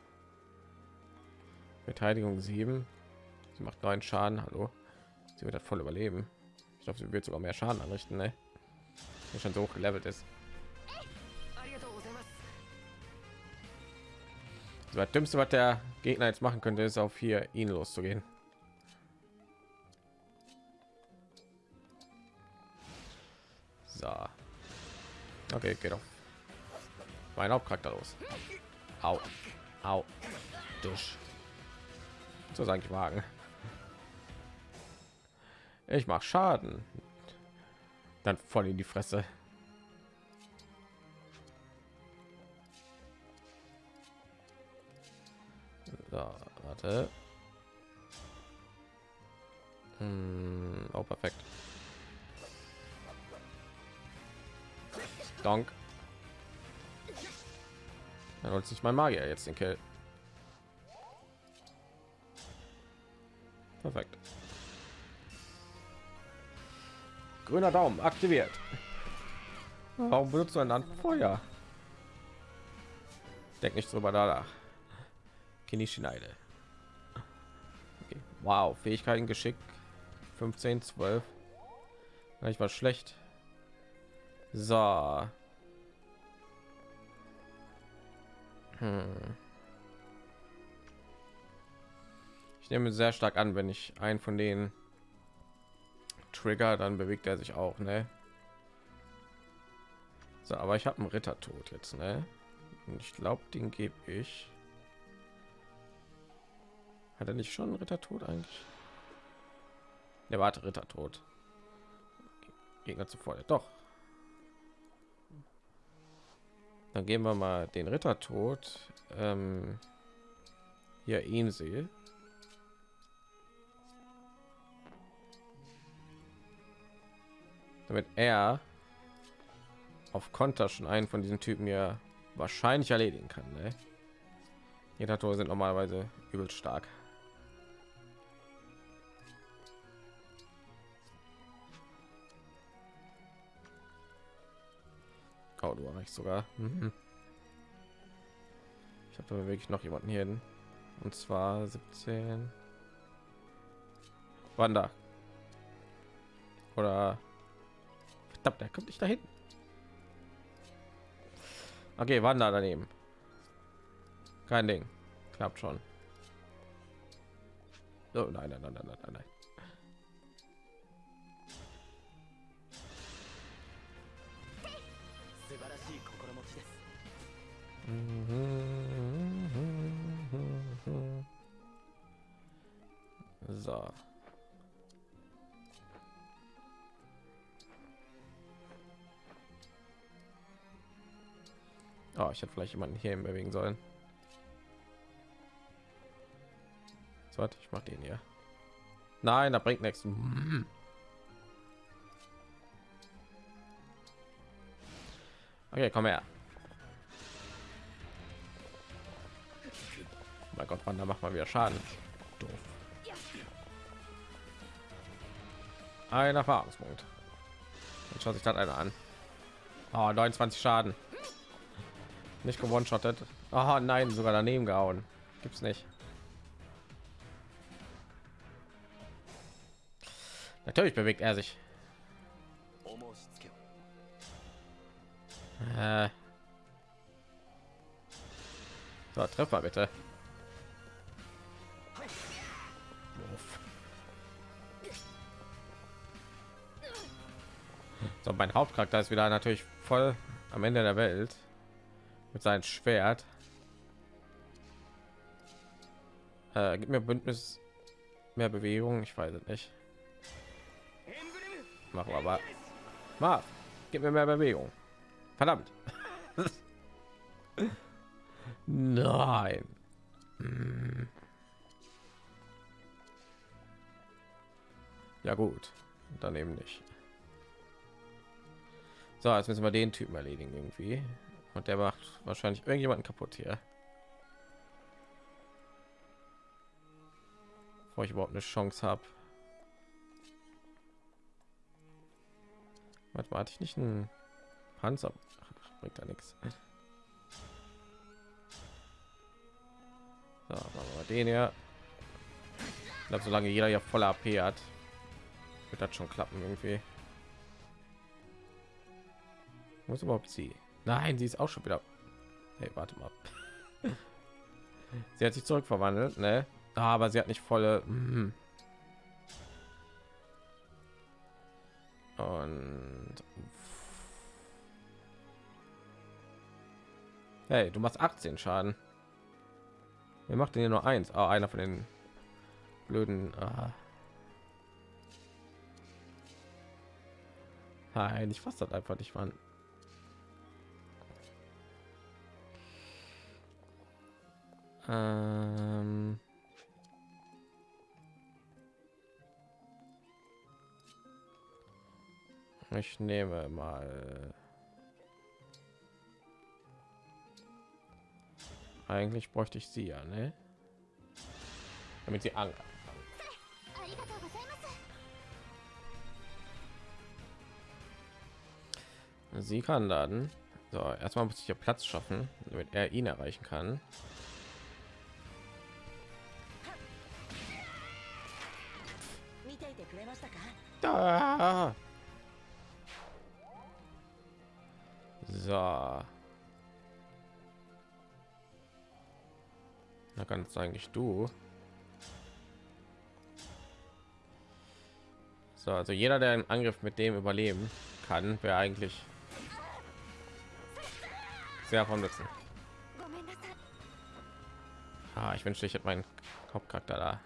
Verteidigung 7. Sie macht neun Schaden. Hallo. Sie wird das voll überleben. Ich glaube, sie wird sogar mehr Schaden anrichten, ne? Die schon so hoch gelevelt ist. So, das Dümmste, was der Gegner jetzt machen könnte, ist auf hier ihn loszugehen. So. Okay, geht auf mein Hauptcharakter los. Au. Au. Durch. So sage ich wagen. Ich mache Schaden. Dann voll in die Fresse. So, warte. Hm, oh, perfekt. Donk. Dann holt sich mein Magier jetzt den Kill. Perfekt. Grüner Daumen aktiviert. Warum benutzt du ein Land Feuer? Denk nicht drüber danach. Kinischneide. Okay. Wow, Fähigkeiten geschickt 15, 12. Ich war schlecht. So. Hm. Ich nehme sehr stark an, wenn ich einen von denen trigger, dann bewegt er sich auch, ne? So, aber ich habe einen Ritter tot jetzt, ne? Und ich glaube, den gebe ich. Hat er nicht schon einen Ritter tot eigentlich? Der warte Ritter tot. Gegner zuvor. Doch. Dann gehen wir mal den Ritter tot. Ähm, hier ihn sehe. Damit er auf Konter schon einen von diesen Typen hier wahrscheinlich erledigen kann. Ne? Jeder Tor sind normalerweise übel stark. Erreichst sogar. Mhm. Ich habe da wirklich noch jemanden hier hin. Und zwar 17. Wanda. Oder verdammt, der kommt nicht dahin. Okay, Wanda daneben. Kein Ding. Klappt schon. Oh, nein, nein, nein, nein, nein, nein. So. Oh, ich hätte vielleicht jemanden hier bewegen sollen. So, warte, ich mach den hier. Nein, da bringt nichts. Okay, komm her. mein Gott, wann da macht man wieder Schaden. Doof. Ein Erfahrungspunkt. Jetzt schaut sich das einer an. Ah, oh, 29 Schaden. Nicht gewonnen, schottet. Oh nein, sogar daneben gehauen. Gibt's nicht. Natürlich bewegt er sich. Äh. So, Treffer bitte. Mein Hauptcharakter ist wieder natürlich voll am Ende der Welt mit seinem Schwert. Äh, gib mir Bündnis mehr Bewegung. Ich weiß es nicht. Machen wir aber. Marv, gib mir mehr Bewegung. Verdammt. Nein. Hm. Ja gut, dann eben nicht. So, jetzt müssen wir den Typen erledigen irgendwie. Und der macht wahrscheinlich irgendjemanden kaputt hier. Bevor ich überhaupt eine Chance habe. Manchmal hatte ich nicht einen Panzer. Ach, bringt da nichts. So, machen wir den ja. Ich glaube, solange jeder ja voller AP hat, wird das schon klappen irgendwie. Muss überhaupt sie? Nein, sie ist auch schon wieder. Hey, warte mal. sie hat sich zurückverwandelt, ne? Aber sie hat nicht volle. Mhm. Und hey, du machst 18 Schaden. Wer macht denn hier nur eins? Ah, einer von den blöden. Ah. Nein, ich fasse das einfach nicht, Mann. Ähm... Ich nehme mal. Eigentlich bräuchte ich sie ja, ne? Damit sie alle. Sie kann dann So, erstmal muss ich hier Platz schaffen, damit er ihn erreichen kann. Da. So. Da kannst eigentlich du. So, also jeder, der einen Angriff mit dem überleben kann, wäre eigentlich sehr vom Nutzen. Ah, ich wünschte, ich hätte meinen Hauptcharakter da.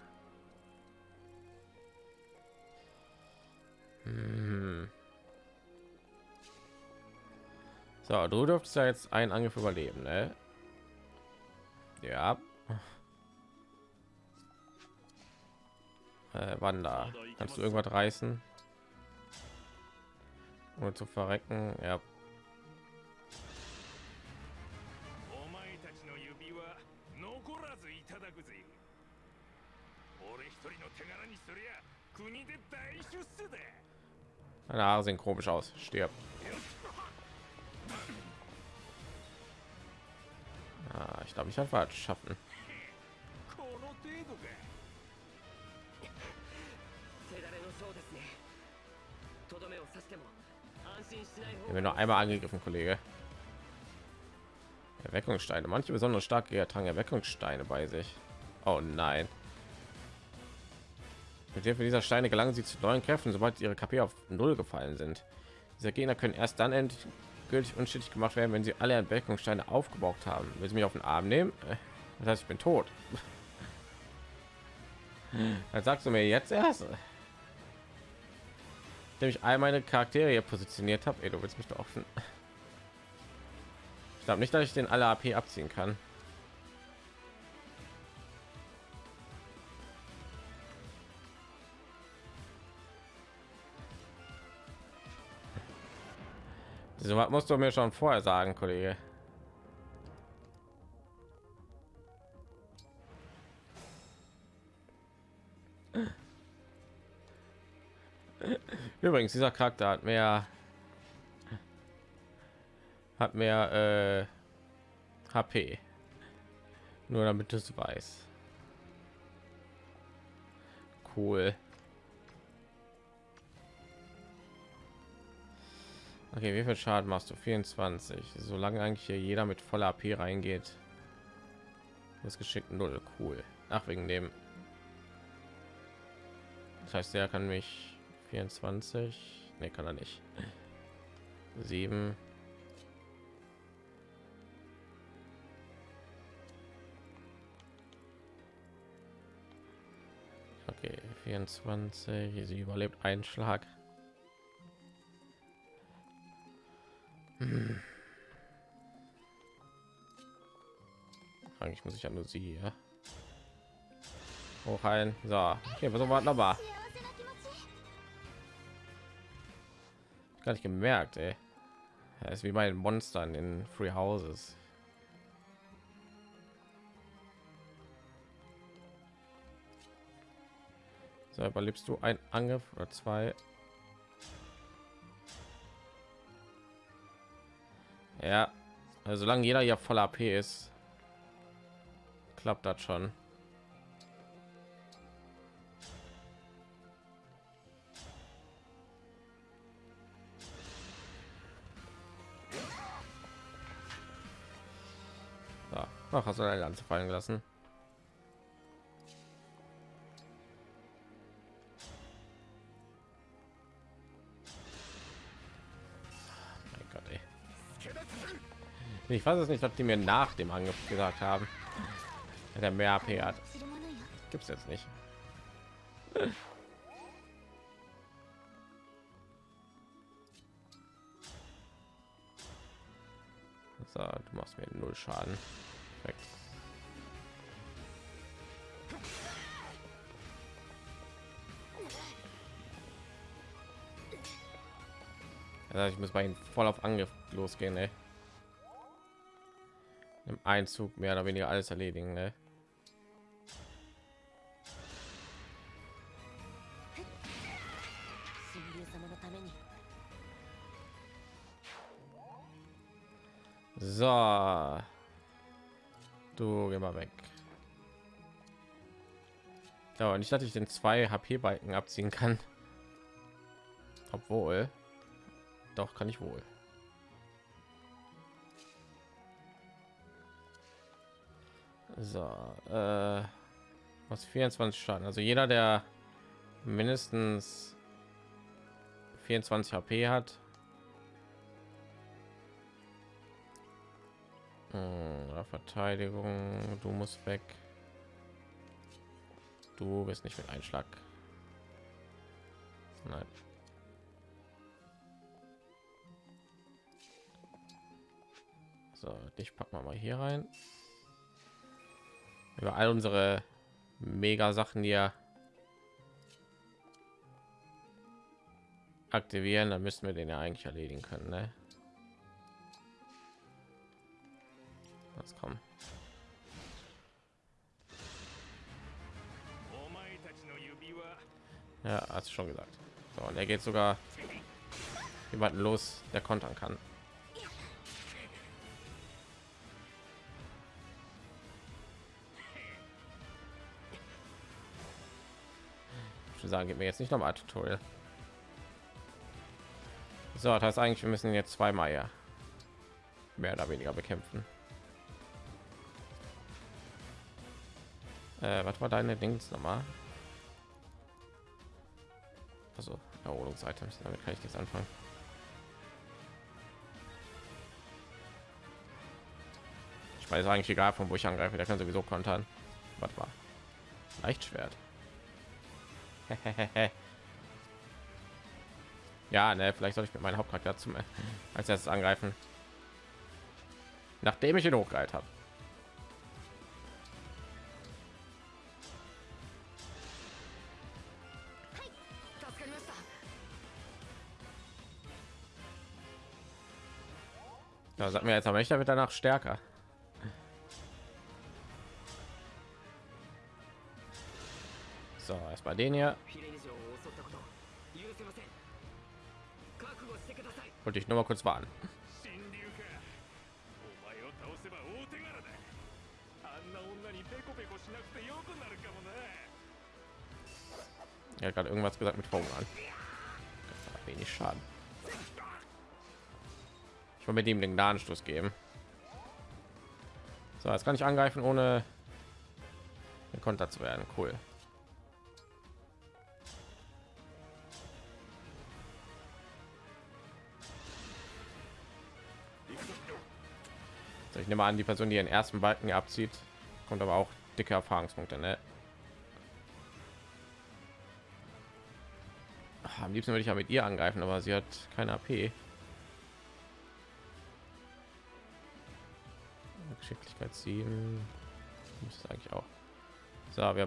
Hm. So, du dürftest ja jetzt einen Angriff überleben, ne? Ja. Äh, Wanda, kannst du irgendwas reißen? Ohne zu verrecken, ja. Deine Haare sehen komisch aus. Stirb. Ah, ich glaube, ich habe falsch schaffen. Wenn noch einmal angegriffen, Kollege. Erweckungssteine. Manche besonders stark Tangen Erweckungssteine bei sich. Oh nein. Mit Hilfe dieser Steine gelangen sie zu neuen Kräften, sobald ihre KP auf Null gefallen sind. Diese Gegner können erst dann endgültig unschädlich gemacht werden, wenn sie alle Erweckungssteine aufgebraucht haben. Will sie mich auf den Arm nehmen? Äh, Das heißt, ich bin tot. Dann sagst du mir jetzt erst. Indem ich all meine Charaktere hier positioniert habe. Ey, du willst mich doch offen. Ich glaube nicht, dass ich den alle AP abziehen kann. So was musst du mir schon vorher sagen, Kollege. Übrigens, dieser Charakter hat mehr hat mehr äh, HP. Nur damit du es weißt. Cool. Okay, wie viel Schaden machst du? 24. Solange eigentlich hier jeder mit voller AP reingeht, ist geschickt null. Cool. Ach, wegen dem. Das heißt, der kann mich 24. Ne, kann er nicht. 7. Okay, 24. Sie überlebt einen Schlag. Hm. Eigentlich muss ich ja nur sie, ja. Hoch ein. So, okay, versuchen wir nochmal. Gar nicht gemerkt, ey. Das ist wie bei den Monstern in Free Houses. So, überlebst du ein Angriff oder zwei? Ja, also solange jeder ja voll AP ist, klappt das schon. Ach, hast du eine Lanze fallen gelassen? Ich weiß es nicht, ob die mir nach dem Angriff gesagt haben, der mehr AP hat. gibt es jetzt nicht. So, du machst mir null Schaden. Weg. Also, ich muss bei ihm voll auf Angriff losgehen, ey im Einzug mehr oder weniger alles erledigen. Ne? So. Du geh mal weg. Ja, und ich dachte, ich den zwei HP Balken abziehen kann. Obwohl, doch kann ich wohl. So, äh, was 24 Schaden. Also jeder, der mindestens 24 HP hat, Hm, Verteidigung, du musst weg. Du bist nicht mit Einschlag. Nein. So, dich packen wir mal hier rein über all unsere mega Sachen hier aktivieren, dann müssen wir den ja eigentlich erledigen können. Ne? Was kommen? Ja, hast schon gesagt. So, und er geht sogar jemanden los, der kontern kann. Würde sagen, gib mir jetzt nicht noch mal Tutorial. So, das heißt eigentlich, wir müssen jetzt zweimal ja mehr oder weniger bekämpfen. Äh, was war deine Dings nochmal? Also Erholungsitems, damit kann ich jetzt anfangen. Ich weiß eigentlich egal, von wo ich angreife, der kann sowieso kontern. Was war? Leichtschwert. ja, ne, vielleicht soll ich mit meinem Hauptcharakter zum als erstes angreifen, nachdem ich ihn hochgehalten habe. Ja, sag mir jetzt aber nicht, damit danach stärker. jetzt bei denen hier. Wollte ich nur mal kurz warten. Er hat gerade irgendwas gesagt mit Hunger an. Wenig Schaden. Ich will mit ihm den Gnadenstoß geben. So, jetzt kann ich angreifen, ohne konter zu werden. Cool. Ich nehme an, die Person, die den ersten Balken abzieht, kommt aber auch dicke Erfahrungspunkte. Ne? Ah, Am liebsten würde ich ja mit ihr angreifen, aber sie hat keine AP. Geschicklichkeit 7 muss eigentlich auch. So, wir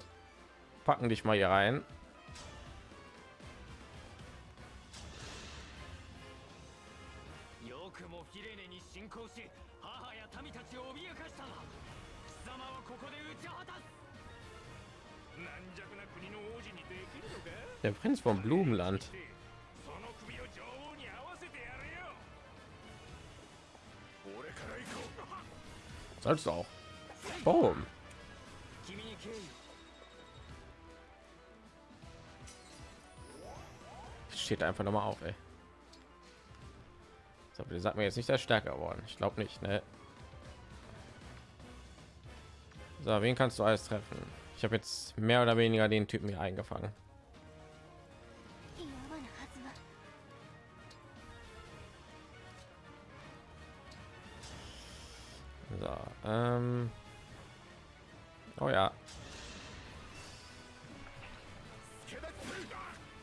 packen dich mal hier rein. 民たちを脅かしたな貴様はここで打ち果たす軟弱な国の王子にできるのか Der Prinz vom Blumenland. その首を女王に合わせてやれよ俺から行こう Sollst du auch. Boom. 君に敬意を Steht einfach noch mal auf, ey. So, bitte sag mir jetzt nicht, der ist stärker geworden. Ich glaube nicht, ne? So, wen kannst du alles treffen? Ich habe jetzt mehr oder weniger den Typen hier eingefangen. So, ähm oh ja.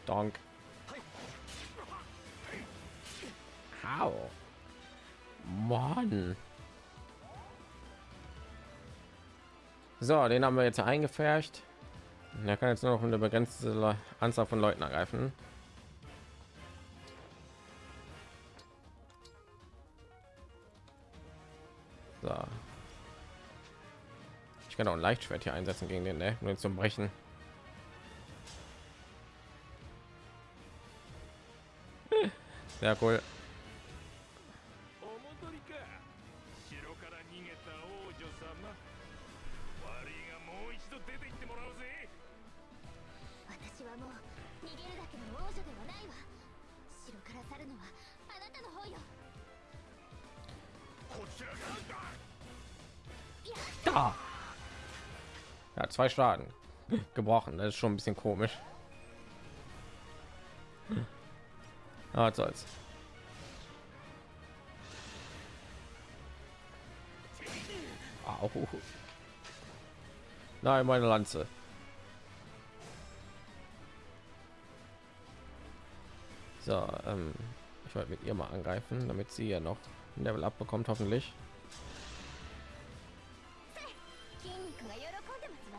Donk. Mann. So, den haben wir jetzt eingefärcht. Er kann jetzt nur noch eine begrenzte Anzahl von Leuten ergreifen. So. Ich kann auch ein Leichtschwert hier einsetzen gegen den, ne? Nur zum Brechen. Sehr cool. Zwei Schaden gebrochen. Das ist schon ein bisschen komisch. Ah, was soll's. Au. Nein, meine Lanze. So, ähm, ich wollte mit ihr mal angreifen, damit sie ja noch ein Level up bekommt, hoffentlich.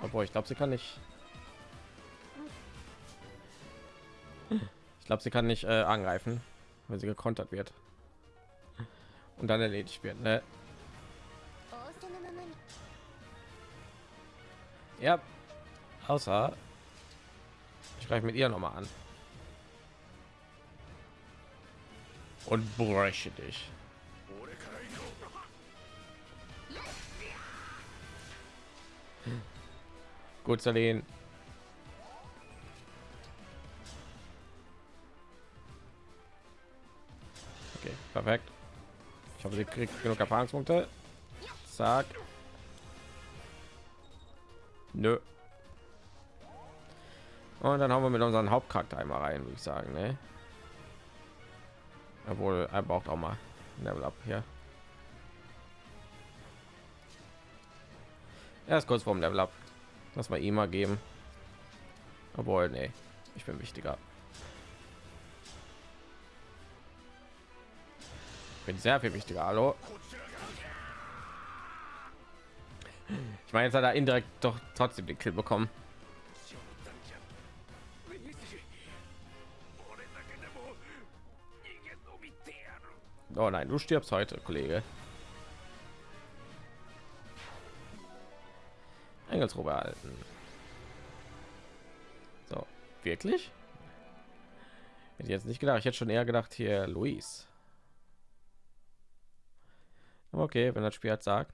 Obwohl, ich glaube, sie kann nicht. Ich glaube, sie kann nicht äh, angreifen, wenn sie gekontert wird. Und dann erledigt wird, ne? Ja. Außer ich greife mit ihr noch mal an. Und breche dich. Gut, Salen. Okay, perfekt. Ich habe sie kriegt genug Erfahrungspunkte. Zack. Nö. Und dann haben wir mit unseren Hauptcharakter einmal rein, würde ich sagen, ne? Obwohl, er braucht auch mal Level Up hier. Er ist kurz vorm Level Up. Lass mal ihm mal geben. Obwohl, nee, ich bin wichtiger. bin sehr viel wichtiger. Hallo. Ich meine, jetzt hat er indirekt doch trotzdem den Kill bekommen. Oh nein, du stirbst heute, Kollege. Engelsrobe erhalten. So, wirklich? Hätte jetzt nicht gedacht. Ich hätte schon eher gedacht hier Luis. Okay, wenn das Spiel hat sagt.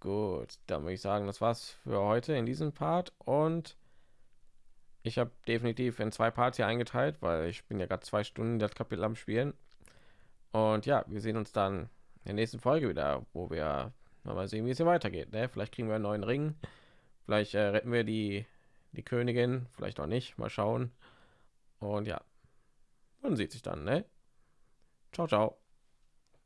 Gut, dann würde ich sagen, das war's für heute in diesem Part und ich habe definitiv in zwei Parts hier eingeteilt, weil ich bin ja gerade zwei Stunden das Kapitel am Spielen. Und ja, wir sehen uns dann in der nächsten Folge wieder, wo wir mal sehen, wie es hier weitergeht. Ne? Vielleicht kriegen wir einen neuen Ring, vielleicht äh, retten wir die die Königin, vielleicht auch nicht. Mal schauen. Und ja, man sieht sich dann. Ne? Ciao, ciao.